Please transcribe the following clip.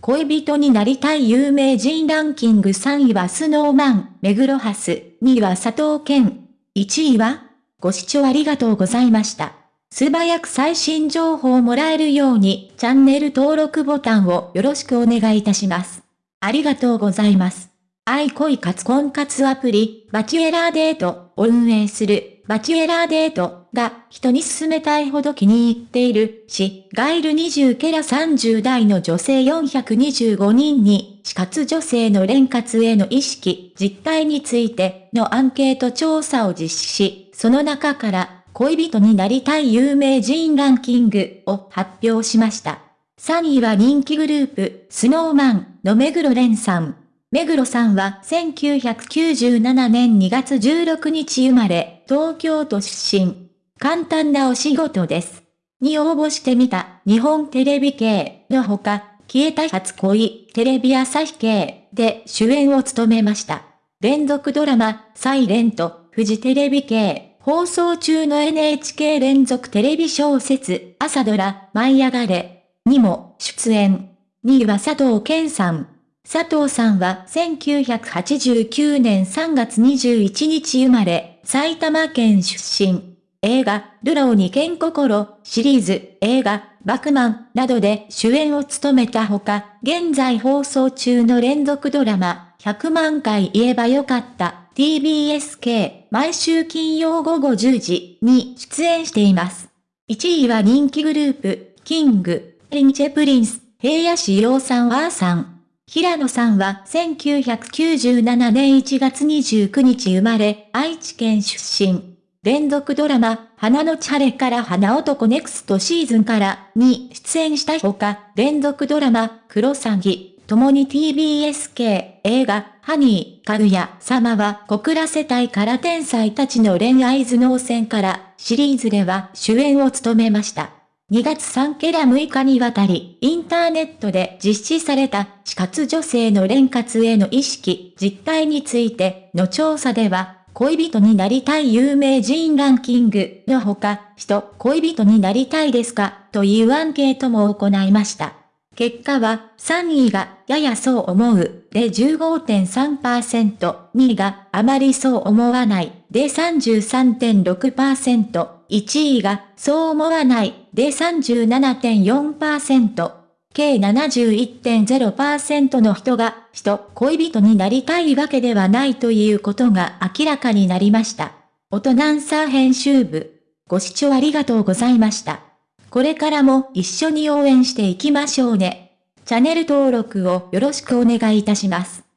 恋人になりたい有名人ランキング3位はスノーマン、目黒ハス、2位は佐藤健。1位はご視聴ありがとうございました。素早く最新情報をもらえるようにチャンネル登録ボタンをよろしくお願いいたします。ありがとうございます。愛恋活婚活アプリ、バチュエラーデートを運営するバチュエラーデートが人に勧めたいほど気に入っているし、ガイル20ケラ30代の女性425人に、死活女性の連活への意識、実態についてのアンケート調査を実施し、その中から恋人になりたい有名人ランキングを発表しました。3位は人気グループ、スノーマンの目黒蓮さん。目黒さんは1997年2月16日生まれ、東京都出身。簡単なお仕事です。に応募してみた日本テレビ系のほか、消えた初恋、テレビ朝日系で主演を務めました。連続ドラマ、サイレント、フジテレビ系、放送中の NHK 連続テレビ小説、朝ドラ、舞い上がれ、にも出演。2位は佐藤健さん。佐藤さんは1989年3月21日生まれ、埼玉県出身。映画、ルローに剣心シリーズ、映画、バクマンなどで主演を務めたほか、現在放送中の連続ドラマ、100万回言えばよかった TBSK 毎週金曜午後10時に出演しています。1位は人気グループ、 King & Prince、平野紫耀さんーさん。平野さんは1997年1月29日生まれ、愛知県出身。連続ドラマ、花のち晴れから花男 Next Season からに出演したほか、連続ドラマ、クロサギ、共に TBS 系映画、ハニー、かぐや様は告らせたいから天才たちの恋愛頭脳戦からシリーズでは主演を務めました。2月3ケラ6日にわたり、インターネットで実施された、死活女性の連活への意識、実態についての調査では、恋人になりたい有名人ランキングのほか、人、恋人になりたいですか？というアンケートも行いました。結果は、3位が、ややそう思う、で15.3%、2位が、あまりそう思わない、で33.6%、1位が、そう思わない、で37.4%、計71.0%の人が、人、恋人になりたいわけではないということが明らかになりました。音ナンサー編集部。ご視聴ありがとうございました。これからも一緒に応援していきましょうね。チャンネル登録をよろしくお願いいたします。